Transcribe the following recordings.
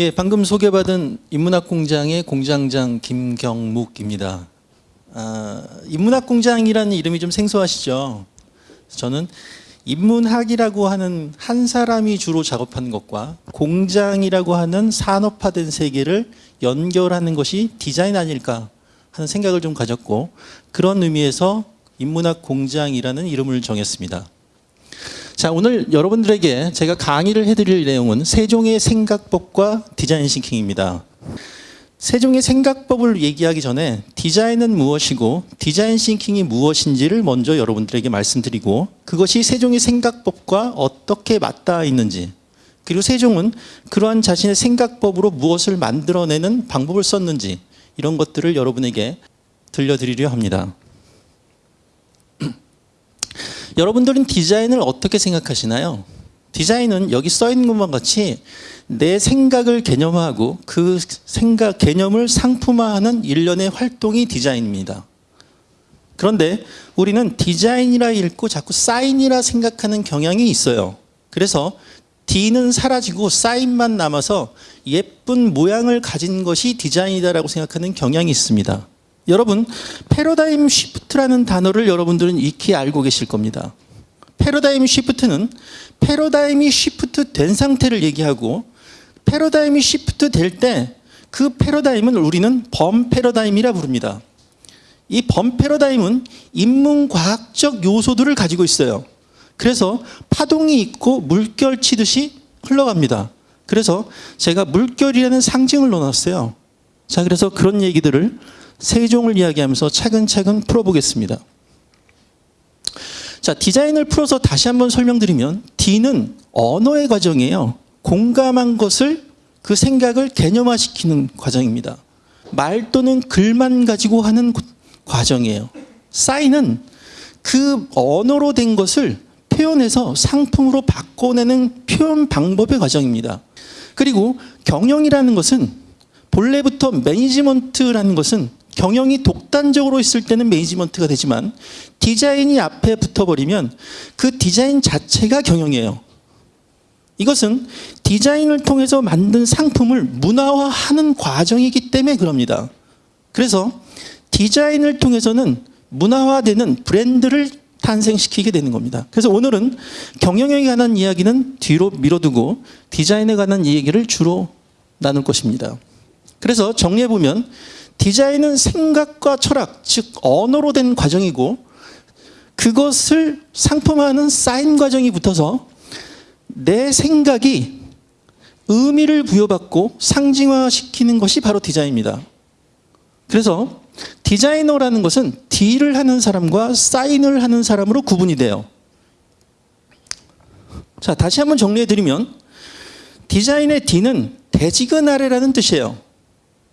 예, 방금 소개받은 인문학 공장의 공장장 김경묵입니다. 아, 인문학 공장이라는 이름이 좀 생소하시죠? 저는 인문학이라고 하는 한 사람이 주로 작업하는 것과 공장이라고 하는 산업화된 세계를 연결하는 것이 디자인 아닐까 하는 생각을 좀 가졌고 그런 의미에서 인문학 공장이라는 이름을 정했습니다. 자, 오늘 여러분들에게 제가 강의를 해드릴 내용은 세종의 생각법과 디자인 싱킹입니다. 세종의 생각법을 얘기하기 전에 디자인은 무엇이고 디자인 싱킹이 무엇인지를 먼저 여러분들에게 말씀드리고 그것이 세종의 생각법과 어떻게 맞닿아 있는지 그리고 세종은 그러한 자신의 생각법으로 무엇을 만들어내는 방법을 썼는지 이런 것들을 여러분에게 들려드리려 합니다. 여러분들은 디자인을 어떻게 생각하시나요? 디자인은 여기 써 있는 것만 같이 내 생각을 개념화하고 그 생각 개념을 상품화하는 일련의 활동이 디자인입니다. 그런데 우리는 디자인이라 읽고 자꾸 사인이라 생각하는 경향이 있어요. 그래서 D는 사라지고 사인만 남아서 예쁜 모양을 가진 것이 디자인이다라고 생각하는 경향이 있습니다. 여러분 패러다임 쉬프트라는 단어를 여러분들은 익히 알고 계실 겁니다. 패러다임 쉬프트는 패러다임이 쉬프트 된 상태를 얘기하고 패러다임이 쉬프트 될 때 그 패러다임은 우리는 범 패러다임이라 부릅니다. 이 범 패러다임은 인문과학적 요소들을 가지고 있어요. 그래서 파동이 있고 물결 치듯이 흘러갑니다. 그래서 제가 물결이라는 상징을 넣어놨어요. 자, 그래서 그런 얘기들을 세종을 이야기하면서 차근차근 풀어보겠습니다. 자, 디자인을 풀어서 다시 한번 설명드리면 D는 언어의 과정이에요. 공감한 것을 그 생각을 개념화시키는 과정입니다. 말 또는 글만 가지고 하는 과정이에요. 사인은 그 언어로 된 것을 표현해서 상품으로 바꿔내는 표현 방법의 과정입니다. 그리고 경영이라는 것은 본래부터 매니지먼트라는 것은 경영이 독단적으로 있을 때는 매니지먼트가 되지만 디자인이 앞에 붙어버리면 그 디자인 자체가 경영이에요. 이것은 디자인을 통해서 만든 상품을 문화화하는 과정이기 때문에 그럽니다. 그래서 디자인을 통해서는 문화화되는 브랜드를 탄생시키게 되는 겁니다. 그래서 오늘은 경영에 관한 이야기는 뒤로 밀어두고 디자인에 관한 얘기를 주로 나눌 것입니다. 그래서 정리해보면 디자인은 생각과 철학, 즉 언어로 된 과정이고 그것을 상품화하는 사인 과정이 붙어서 내 생각이 의미를 부여받고 상징화시키는 것이 바로 디자인입니다. 그래서 디자이너라는 것은 딜을 하는 사람과 사인을 하는 사람으로 구분이 돼요. 자, 다시 한번 정리해 드리면 디자인의 D는 대지근 아래라는 뜻이에요.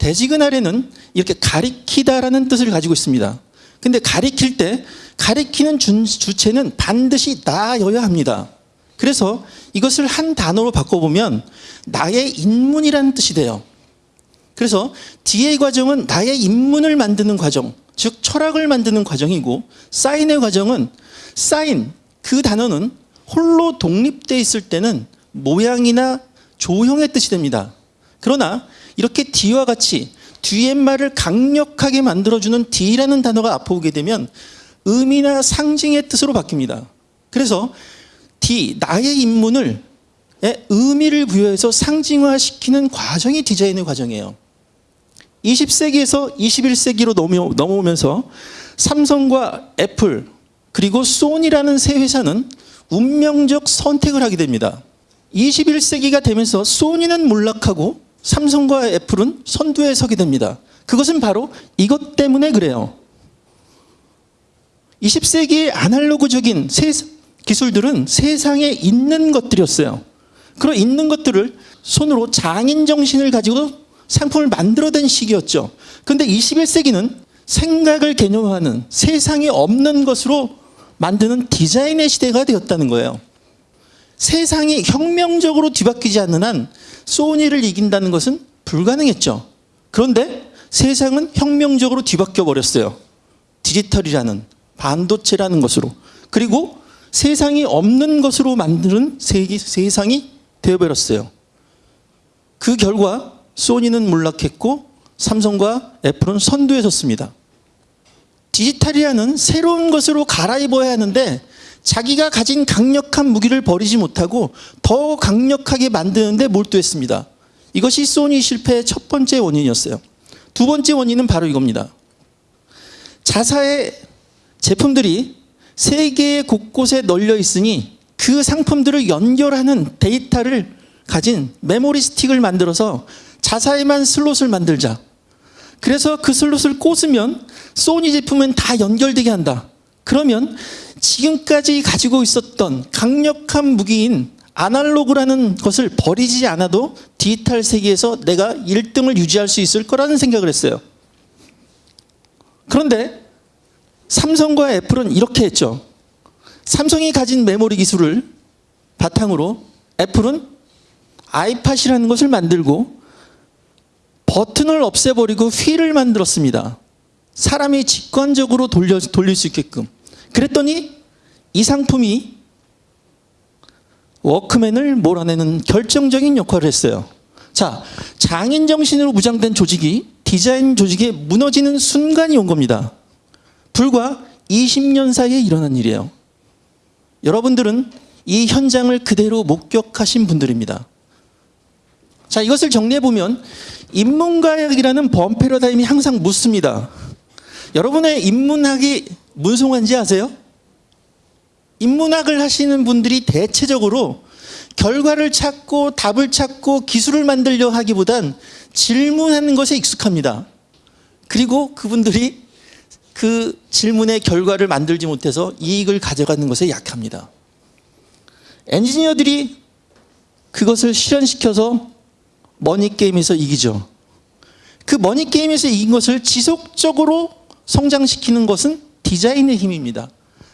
대지근 아래는 이렇게 가리키다라는 뜻을 가지고 있습니다. 근데 가리킬 때 가리키는 주체는 반드시 나여야 합니다. 그래서 이것을 한 단어로 바꿔보면 나의 인문이라는 뜻이 돼요. 그래서 D의 과정은 나의 인문을 만드는 과정, 즉 철학을 만드는 과정이고 사인의 과정은 사인, 그 단어는 홀로 독립되어 있을 때는 모양이나 조형의 뜻이 됩니다. 그러나 이렇게 D와 같이 뒤의 말을 강력하게 만들어주는 D라는 단어가 앞으로게 되면 의미나 상징의 뜻으로 바뀝니다. 그래서 D, 나의 인문을 의미를 부여해서 상징화시키는 과정이 디자인의 과정이에요. 20세기에서 21세기로 넘어오면서 삼성과 애플 그리고 소니라는 세 회사는 운명적 선택을 하게 됩니다. 21세기가 되면서 소니는 몰락하고 삼성과 애플은 선두에 서게 됩니다. 그것은 바로 이것 때문에 그래요. 20세기의 아날로그적인 기술들은 세상에 있는 것들이었어요. 그런 있는 것들을 손으로 장인 정신을 가지고 상품을 만들어낸 시기였죠. 그런데 21세기는 생각을 개념화하는 세상에 없는 것으로 만드는 디자인의 시대가 되었다는 거예요. 세상이 혁명적으로 뒤바뀌지 않는 한 소니를 이긴다는 것은 불가능했죠. 그런데 세상은 혁명적으로 뒤바뀌어 버렸어요. 디지털이라는 반도체라는 것으로. 그리고 세상이 없는 것으로 만드는 세상이 되어버렸어요. 그 결과 소니는 몰락했고 삼성과 애플은 선두에 섰습니다. 디지털이라는 새로운 것으로 갈아입어야 하는데 자기가 가진 강력한 무기를 버리지 못하고 더 강력하게 만드는데 몰두했습니다. 이것이 소니 실패의 첫 번째 원인이었어요. 두 번째 원인은 바로 이겁니다. 자사의 제품들이 세계 곳곳에 널려 있으니 그 상품들을 연결하는 데이터를 가진 메모리 스틱을 만들어서 자사에만 슬롯을 만들자. 그래서 그 슬롯을 꽂으면 소니 제품은 다 연결되게 한다. 그러면 지금까지 가지고 있었던 강력한 무기인 아날로그라는 것을 버리지 않아도 디지털 세계에서 내가 1등을 유지할 수 있을 거라는 생각을 했어요. 그런데 삼성과 애플은 이렇게 했죠. 삼성이 가진 메모리 기술을 바탕으로 애플은 아이팟이라는 것을 만들고 버튼을 없애버리고 휠을 만들었습니다. 사람이 직관적으로 돌려, 돌릴 수 있게끔. 그랬더니 이 상품이 워크맨을 몰아내는 결정적인 역할을 했어요. 자, 장인 정신으로 무장된 조직이 디자인 조직에 무너지는 순간이 온 겁니다. 불과 20년 사이에 일어난 일이에요. 여러분들은 이 현장을 그대로 목격하신 분들입니다. 자, 이것을 정리해 보면 인문과학이라는 범 패러다임이 항상 묻습니다. 여러분의 인문학이 문송한지 아세요? 인문학을 하시는 분들이 대체적으로 결과를 찾고 답을 찾고 기술을 만들려 하기보단 질문하는 것에 익숙합니다. 그리고 그분들이 그 질문의 결과를 만들지 못해서 이익을 가져가는 것에 약합니다. 엔지니어들이 그것을 실현시켜서 머니게임에서 이기죠. 그 머니게임에서 이긴 것을 지속적으로 성장시키는 것은 디자인의 힘입니다.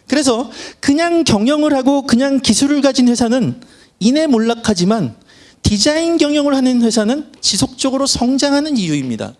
그래서 그냥 경영을 하고 그냥 기술을 가진 회사는 이내 몰락하지만 디자인 경영을 하는 회사는 지속적으로 성장하는 이유입니다.